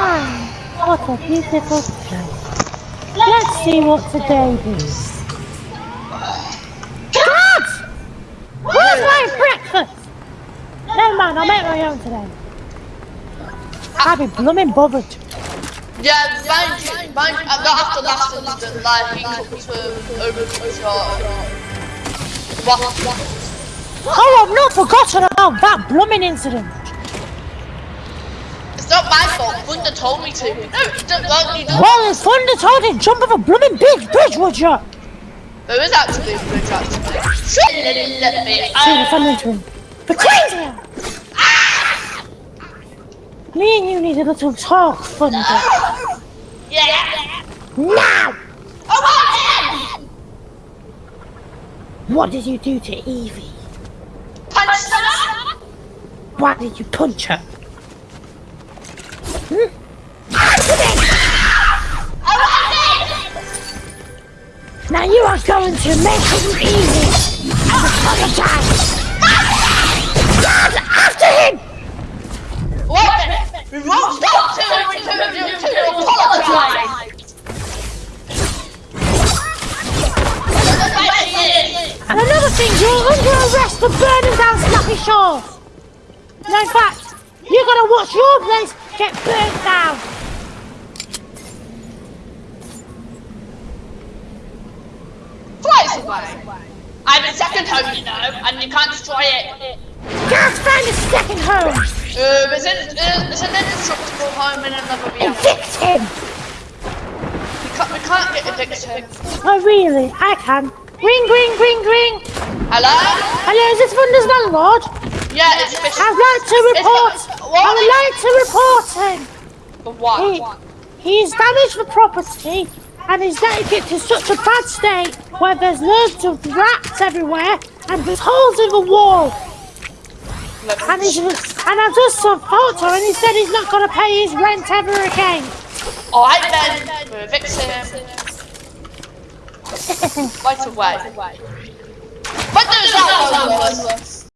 Ah, what a beautiful day. Let's see what today brings. Dad! Where's my breakfast? Never mind, I'll make my own today. I'll be blooming bothered. Yeah, mind you, mind you, I'm not after last incident, like, he comes over to short. What? Oh, I've not forgotten about that blooming incident. It's not my fault, Thunder told me to. No, don't, well, he doesn't. Well, if Thunder told you to jump off a blooming big bridge, would you? There is actually a bridge, actually. It, let me. See if I'm into him. Potato! Me and you need a little talk, Thunder. Yeah. Now! Oh, my What did you do to Evie? Punch her! Why did you punch her? Now you are going to make it easy apologize. After him! What? We won't stop till we turn you to apologize! And another thing, you're under arrest for burning down Snappy Shores. No, in fact, you're gonna watch your place get burnt down. Twice away. I'm a second home, you know, and you can't destroy it. Can't find a second home. Uh, it's, in, uh, an indestructible home in another reality. Evict him. We can't, we can't get evicted. Oh, really? I can. Ring, ring, ring, ring. Hello? Hello, is this Thunder's landlord? Yeah, it's fish. I'd like to report. It's- I would like to report him. For what? He, he's damaged the property and is letting it to such a bad state where there's loads of rats everywhere and there's holes in the wall. And, he's, and I just saw photo and he said he's not going to pay his rent ever again. Alright then, we're evicting him. Right away. When does that go,